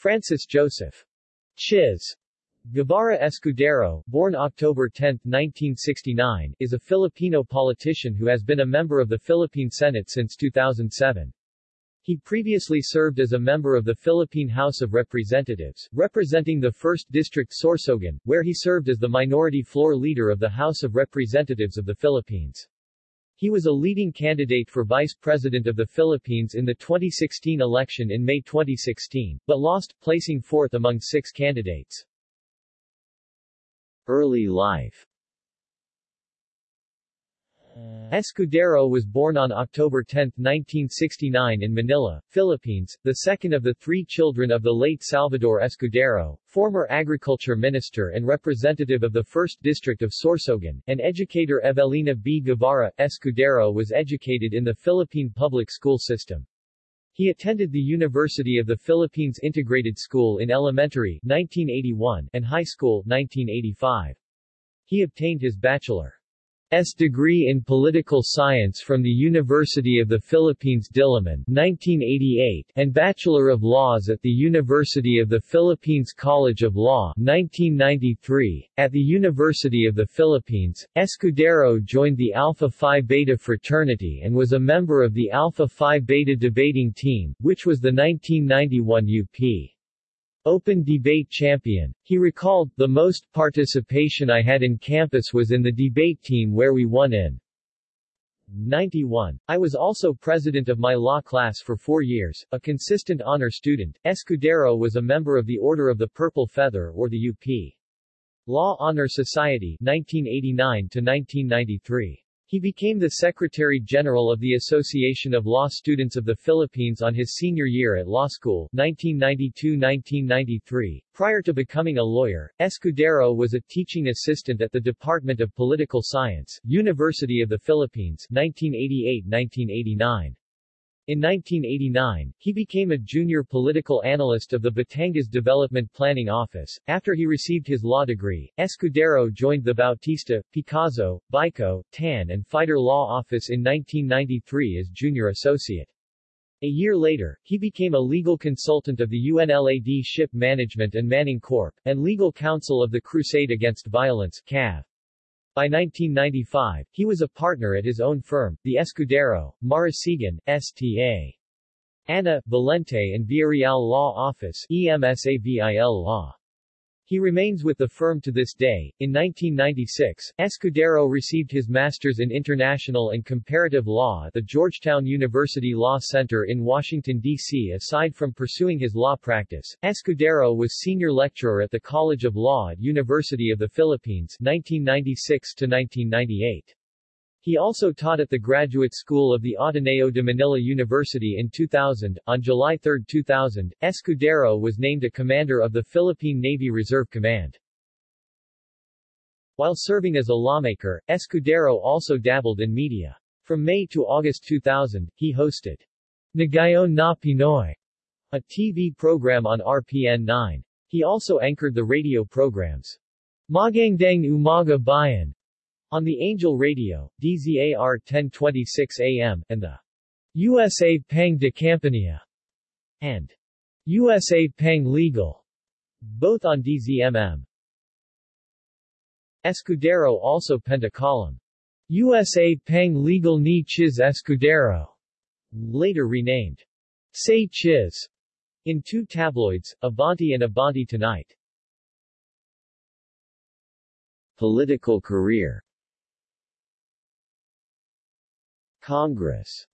Francis Joseph Chiz Guevara Escudero, born October 10, 1969, is a Filipino politician who has been a member of the Philippine Senate since 2007. He previously served as a member of the Philippine House of Representatives, representing the 1st District Sorsogon, where he served as the minority floor leader of the House of Representatives of the Philippines. He was a leading candidate for Vice President of the Philippines in the 2016 election in May 2016, but lost, placing fourth among six candidates. Early life Uh, Escudero was born on October 10, 1969 in Manila, Philippines, the second of the three children of the late Salvador Escudero, former agriculture minister and representative of the 1st District of Sorsogon, and educator Evelina B. Guevara. Escudero was educated in the Philippine public school system. He attended the University of the Philippines Integrated School in elementary 1981 and high school 1985. He obtained his bachelor. S degree in Political Science from the University of the Philippines Diliman 1988 and Bachelor of Laws at the University of the Philippines College of Law 1993. At the University of the Philippines, Escudero joined the Alpha Phi Beta fraternity and was a member of the Alpha Phi Beta debating team, which was the 1991 UP. Open Debate Champion. He recalled, the most participation I had in campus was in the debate team where we won in 91. I was also president of my law class for four years, a consistent honor student. Escudero was a member of the Order of the Purple Feather or the UP. Law Honor Society 1989 to 1993. He became the Secretary-General of the Association of Law Students of the Philippines on his senior year at law school 1992-1993. Prior to becoming a lawyer, Escudero was a teaching assistant at the Department of Political Science, University of the Philippines 1988-1989. In 1989, he became a junior political analyst of the Batangas Development Planning Office. After he received his law degree, Escudero joined the Bautista, Picazo, Buyco, Tan and Fider Law Office in 1993 as junior associate. A year later, he became a legal consultant of the UNLAD Ship Management and Manning Corp., and legal counsel of the Crusade Against Violence CAV. By 1995, he was a partner at his own firm, the Escudero, Marasigan, S.T.A. Ana, Valente and Villarreal Law Office EMSAVIL Law. He remains with the firm to this day. In 1996, Escudero received his master's in international and comparative law at the Georgetown University Law Center in Washington, D.C. Aside from pursuing his law practice, Escudero was senior lecturer at the College of Law at University of the Philippines 1996 to 1998. He also taught at the Graduate School of the Ateneo de Manila University in 2000. On July 3, 2000, Escudero was named a commander of the Philippine Navy Reserve Command. While serving as a lawmaker, Escudero also dabbled in media. From May to August 2000, he hosted Nagayon na Pinoy, a TV program on RPN 9. He also anchored the radio programs Magandang Umaga Bayan on the Angel Radio, DZAR 1026 AM, and the USA Pang de Campania and Usapang Legal, both on DZMM. Escudero also penned a column, USA Pang Legal ni Chiz Escudero, later renamed Say Chiz, in two tabloids, Abante and Abante Tonight. Political career Congress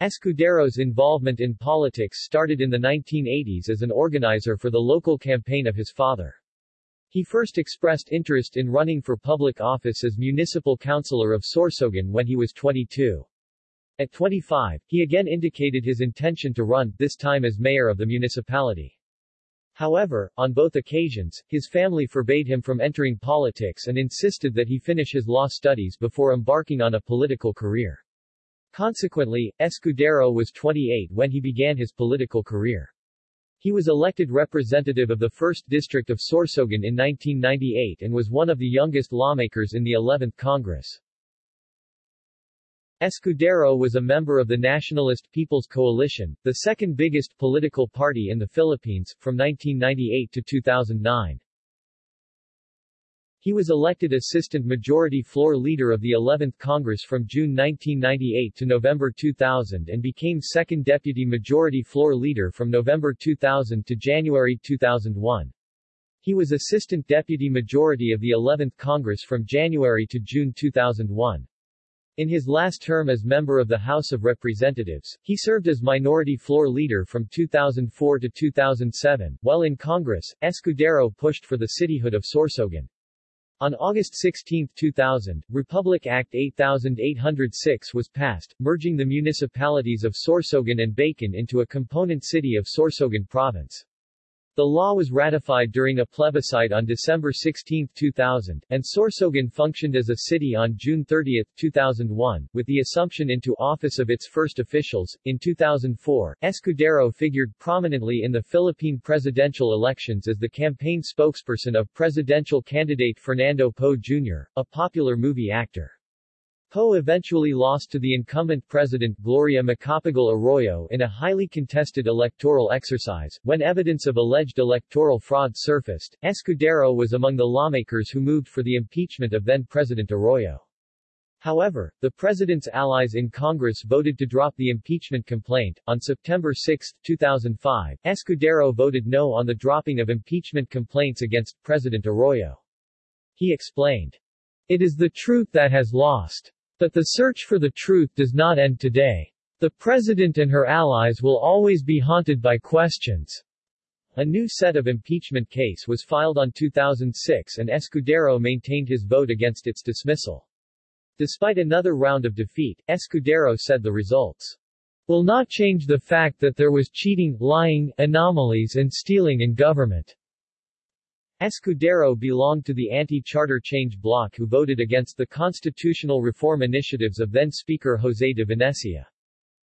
Escudero's involvement in politics started in the 1980s as an organizer for the local campaign of his father. He first expressed interest in running for public office as municipal councilor of Sorsogon when he was 22. At 25, he again indicated his intention to run, this time as mayor of the municipality. However, on both occasions, his family forbade him from entering politics and insisted that he finish his law studies before embarking on a political career. Consequently, Escudero was 28 when he began his political career. He was elected representative of the 1st District of Sorsogon in 1998 and was one of the youngest lawmakers in the 11th Congress. Escudero was a member of the Nationalist People's Coalition, the second biggest political party in the Philippines, from 1998 to 2009. He was elected Assistant Majority Floor Leader of the 11th Congress from June 1998 to November 2000 and became Second Deputy Majority Floor Leader from November 2000 to January 2001. He was Assistant Deputy Majority of the 11th Congress from January to June 2001. In his last term as member of the House of Representatives, he served as Minority Floor Leader from 2004 to 2007. While in Congress, Escudero pushed for the cityhood of Sorsogon. On August 16, 2000, Republic Act 8806 was passed, merging the municipalities of Sorsogon and Bacon into a component city of Sorsogon Province. The law was ratified during a plebiscite on December 16, 2000, and Sorsogon functioned as a city on June 30, 2001, with the assumption into office of its first officials. In 2004, Escudero figured prominently in the Philippine presidential elections as the campaign spokesperson of presidential candidate Fernando Poe Jr., a popular movie actor. Poe eventually lost to the incumbent president Gloria Macapagal Arroyo in a highly contested electoral exercise. When evidence of alleged electoral fraud surfaced, Escudero was among the lawmakers who moved for the impeachment of then-President Arroyo. However, the president's allies in Congress voted to drop the impeachment complaint. On September 6, 2005, Escudero voted no on the dropping of impeachment complaints against President Arroyo. He explained, It is the truth that has lost. But the search for the truth does not end today. The President and her allies will always be haunted by questions. A new set of impeachment case was filed on 2006 and Escudero maintained his vote against its dismissal. Despite another round of defeat, Escudero said the results will not change the fact that there was cheating, lying, anomalies and stealing in government. Escudero belonged to the anti-charter change bloc who voted against the constitutional reform initiatives of then-Speaker José de Venecia.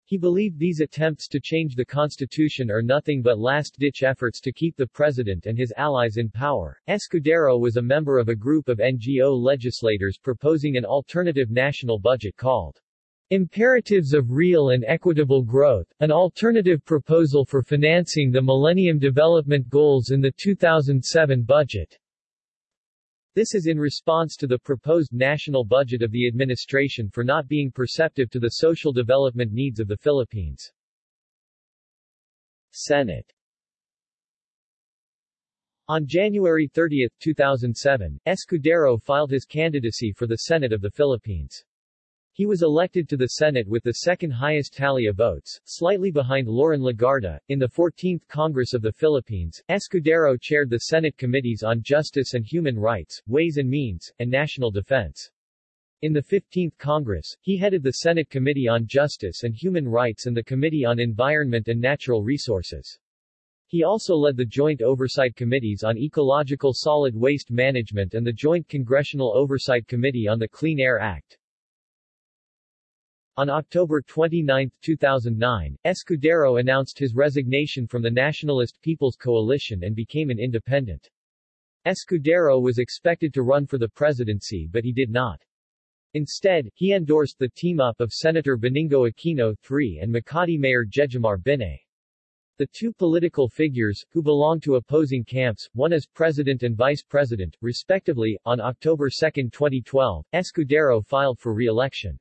He believed these attempts to change the constitution are nothing but last-ditch efforts to keep the president and his allies in power. Escudero was a member of a group of NGO legislators proposing an alternative national budget called Imperatives of Real and Equitable Growth, an alternative proposal for financing the Millennium Development Goals in the 2007 budget. This is in response to the proposed national budget of the administration for not being perceptive to the social development needs of the Philippines. Senate On January 30, 2007, Escudero filed his candidacy for the Senate of the Philippines. He was elected to the Senate with the second highest tally of votes, slightly behind Loren Legarda. In the 14th Congress of the Philippines, Escudero chaired the Senate Committees on Justice and Human Rights, Ways and Means, and National Defense. In the 15th Congress, he headed the Senate Committee on Justice and Human Rights and the Committee on Environment and Natural Resources. He also led the Joint Oversight Committees on Ecological Solid Waste Management and the Joint Congressional Oversight Committee on the Clean Air Act. On October 29, 2009, Escudero announced his resignation from the Nationalist People's Coalition and became an independent. Escudero was expected to run for the presidency but he did not. Instead, he endorsed the team-up of Senator Benigno Aquino III and Makati Mayor Jejomar Binay. The two political figures, who belong to opposing camps, one as president and vice president, respectively, on October 2, 2012, Escudero filed for re-election.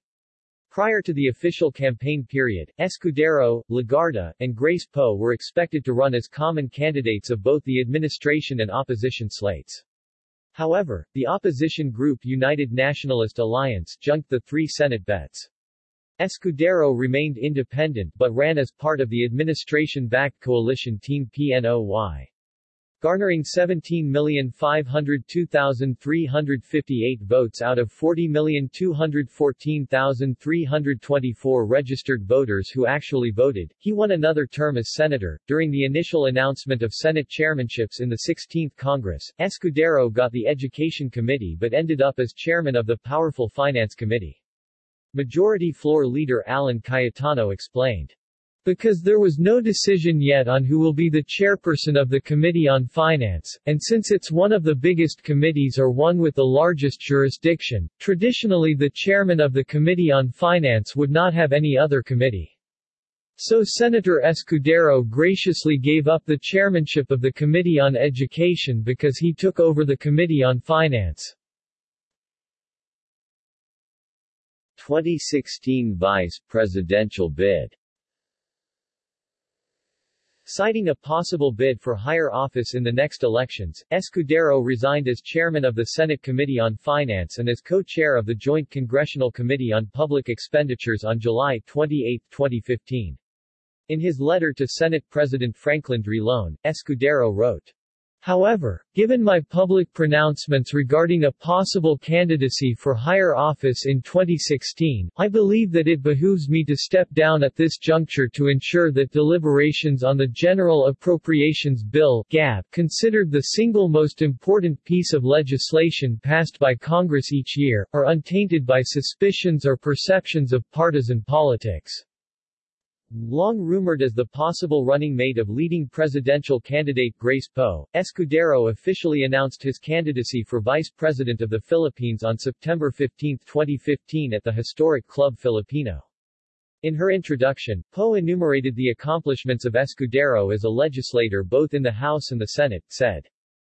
Prior to the official campaign period, Escudero, Legarda, and Grace Poe were expected to run as common candidates of both the administration and opposition slates. However, the opposition group United Nationalist Alliance junked the three Senate bets. Escudero remained independent but ran as part of the administration-backed coalition Team PNOY garnering 17,502,358 votes out of 40,214,324 registered voters who actually voted. He won another term as senator. During the initial announcement of Senate chairmanships in the 16th Congress, Escudero got the Education Committee but ended up as chairman of the powerful Finance Committee. Majority Floor Leader Alan Cayetano explained. Because there was no decision yet on who will be the chairperson of the Committee on Finance, and since it's one of the biggest committees or one with the largest jurisdiction, traditionally the chairman of the Committee on Finance would not have any other committee. So Senator Escudero graciously gave up the chairmanship of the Committee on Education because he took over the Committee on Finance. 2016 vice presidential bid Citing a possible bid for higher office in the next elections, Escudero resigned as chairman of the Senate Committee on Finance and as co-chair of the Joint Congressional Committee on Public Expenditures on July 28, 2015. In his letter to Senate President Franklin Drilon, Escudero wrote, However, given my public pronouncements regarding a possible candidacy for higher office in 2016, I believe that it behooves me to step down at this juncture to ensure that deliberations on the General Appropriations Bill (GAB), considered the single most important piece of legislation passed by Congress each year, are untainted by suspicions or perceptions of partisan politics. Long rumored as the possible running mate of leading presidential candidate Grace Poe, Escudero officially announced his candidacy for Vice President of the Philippines on September 15, 2015 at the historic Club Filipino. In her introduction, Poe enumerated the accomplishments of Escudero as a legislator both in the House and the Senate, said,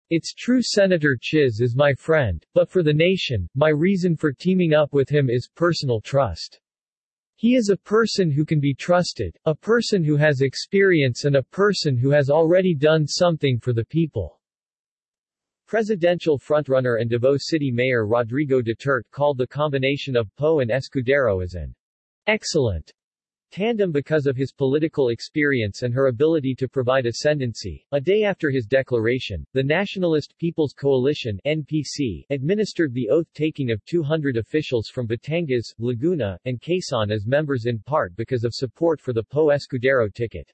It's true Senator Chiz is my friend, but for the nation, my reason for teaming up with him is personal trust. He is a person who can be trusted, a person who has experience and a person who has already done something for the people. Presidential frontrunner and Davao City Mayor Rodrigo Duterte called the combination of Poe and Escudero as an excellent tandem because of his political experience and her ability to provide ascendancy. A day after his declaration, the Nationalist People's Coalition NPC administered the oath-taking of 200 officials from Batangas, Laguna, and Quezon as members in part because of support for the Poe Escudero ticket.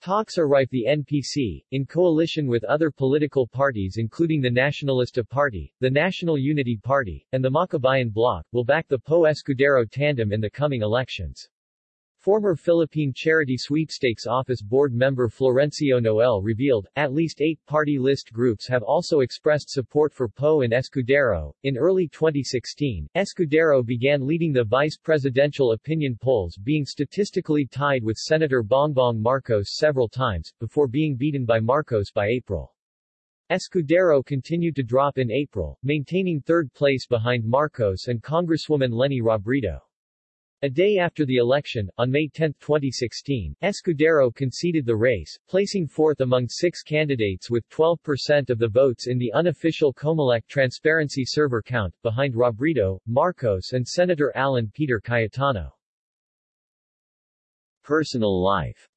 Talks are rife the NPC, in coalition with other political parties including the Nacionalista Party, the National Unity Party, and the Makabayan Bloc, will back the Poe Escudero tandem in the coming elections. Former Philippine Charity Sweepstakes Office board member Florencio Noel revealed, at least eight party list groups have also expressed support for Poe and Escudero. In early 2016, Escudero began leading the vice presidential opinion polls being statistically tied with Senator Bongbong Marcos several times, before being beaten by Marcos by April. Escudero continued to drop in April, maintaining third place behind Marcos and Congresswoman Leni Robredo. A day after the election, on May 10, 2016, Escudero conceded the race, placing fourth among six candidates with 12% of the votes in the unofficial Comelec transparency server count, behind Robredo, Marcos and Senator Alan Peter Cayetano. Personal life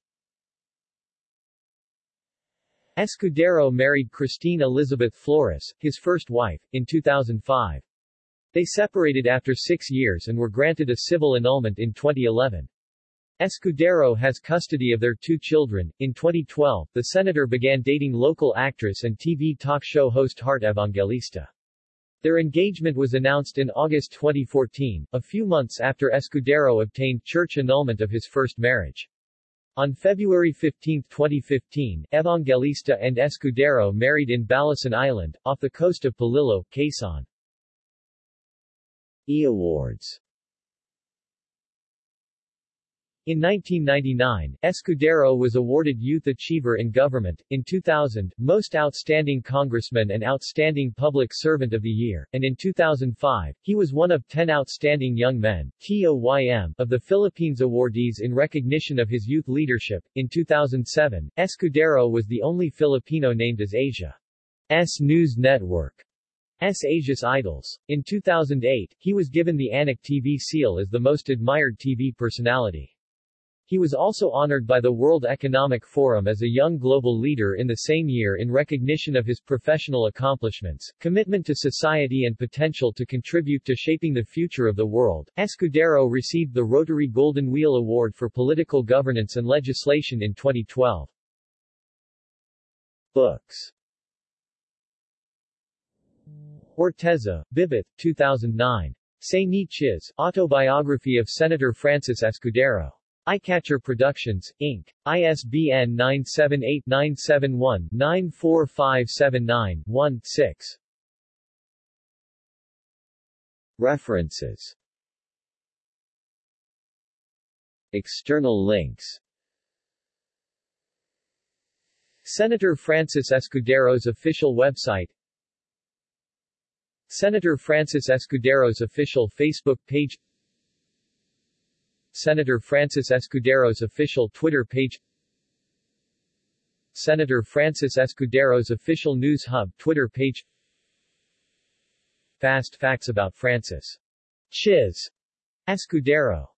Escudero married Christine Elizabeth Flores, his first wife, in 2005. They separated after six years and were granted a civil annulment in 2011. Escudero has custody of their two children. In 2012, the senator began dating local actress and TV talk show host Heart Evangelista. Their engagement was announced in August 2014, a few months after Escudero obtained church annulment of his first marriage. On February 15, 2015, Evangelista and Escudero married in Balesin Island, off the coast of Polillo, Quezon. E Awards. In 1999, Escudero was awarded Youth Achiever in Government, in 2000, Most Outstanding Congressman and Outstanding Public Servant of the Year, and in 2005, he was one of 10 Outstanding Young Men TOYM, of the Philippines awardees in recognition of his youth leadership. In 2007, Escudero was the only Filipino named as Asia's News Network S. Asia's Idols. In 2008, he was given the Anak TV seal as the most admired TV personality. He was also honored by the World Economic Forum as a young global leader in the same year in recognition of his professional accomplishments, commitment to society and potential to contribute to shaping the future of the world. Escudero received the Rotary Golden Wheel Award for Political Governance and Legislation in 2012. Books Orteza, Bibit, 2009. Say Ni Autobiography of Senator Francis Escudero. Eyecatcher Productions, Inc., ISBN 978-971-94579-1-6. References External links Senator Francis Escudero's official website Senator Francis Escudero's official Facebook page Senator Francis Escudero's official Twitter page Senator Francis Escudero's official News Hub Twitter page. Fast facts about Francis. Chiz. Escudero